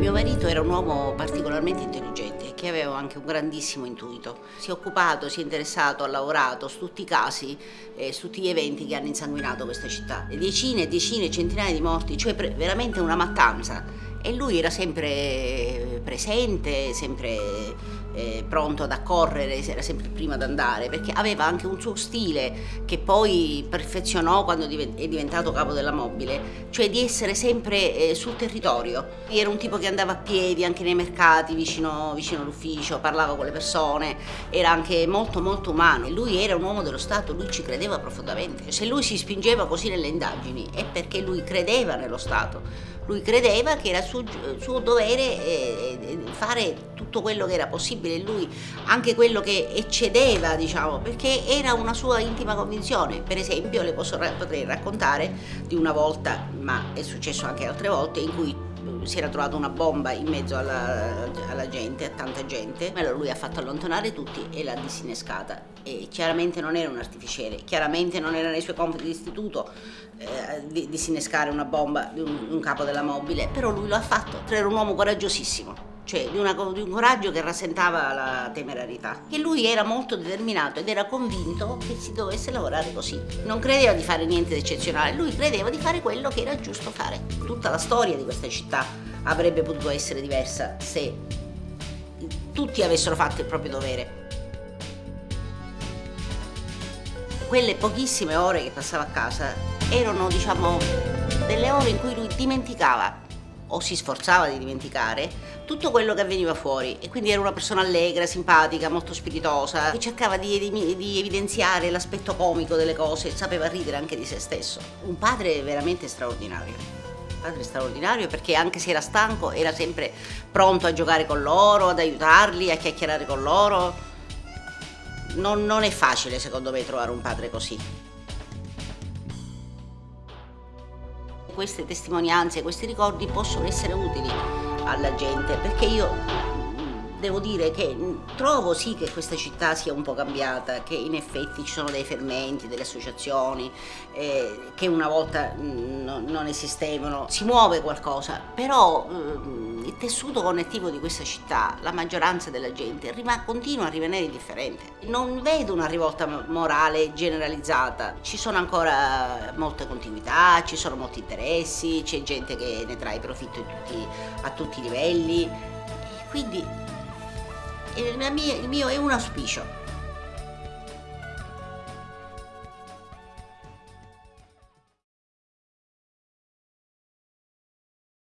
Mio marito era un uomo particolarmente intelligente che aveva anche un grandissimo intuito. Si è occupato, si è interessato, ha lavorato su tutti i casi, eh, su tutti gli eventi che hanno insanguinato questa città. Decine e decine, centinaia di morti, cioè veramente una mattanza. E lui era sempre presente, sempre eh, pronto ad accorrere, era sempre il primo ad andare, perché aveva anche un suo stile che poi perfezionò quando è diventato capo della mobile, cioè di essere sempre eh, sul territorio. Era un tipo che andava a piedi anche nei mercati, vicino, vicino all'ufficio, parlava con le persone, era anche molto molto umano. Lui era un uomo dello Stato, lui ci credeva profondamente. Se lui si spingeva così nelle indagini è perché lui credeva nello Stato. Lui credeva che era suo, suo dovere eh, eh, fare tutto quello che era possibile, lui anche quello che eccedeva, diciamo, perché era una sua intima convinzione. Per esempio, le posso, potrei raccontare di una volta, ma è successo anche altre volte, in cui si era trovata una bomba in mezzo alla, alla, gente, a tanta gente, allora lui ha fatto allontanare tutti e l'ha disinnescata. E chiaramente non era un artificiere, chiaramente non era nei suoi compiti di istituto eh, di, disinnescare una bomba di un, un capo della mobile, però lui lo ha fatto, era un uomo coraggiosissimo cioè di, una, di, un coraggio che rasentava la temerarietà. E lui era molto determinato ed era convinto che si dovesse lavorare così. Non credeva di fare niente di eccezionale, lui credeva di fare quello che era giusto fare. Tutta la storia di questa città avrebbe potuto essere diversa se tutti avessero fatto il proprio dovere. Quelle pochissime ore che passava a casa erano, diciamo, delle ore in cui lui dimenticava o si sforzava di dimenticare tutto quello che avveniva fuori e quindi era una persona allegra, simpatica, molto spiritosa che cercava di, di, di evidenziare l'aspetto comico delle cose sapeva ridere anche di se stesso. Un padre veramente straordinario. Padre straordinario perché anche se era stanco era sempre pronto a giocare con loro, ad aiutarli, a chiacchierare con loro. non, non è facile secondo me trovare un padre così. Queste testimonianze, questi ricordi possono essere utili alla gente perché io devo dire che trovo sì che questa città sia un po' cambiata, che in effetti ci sono dei fermenti, delle associazioni eh, che una volta mh, non esistevano, si muove qualcosa, però eh, il tessuto connettivo di questa città, la maggioranza della gente continua a rimanere indifferente. Non vedo una rivolta morale generalizzata, ci sono ancora molte continuità, ci sono molti interessi, c'è gente che ne trae profitto tutti, a tutti i livelli, quindi mio, il mio è un auspicio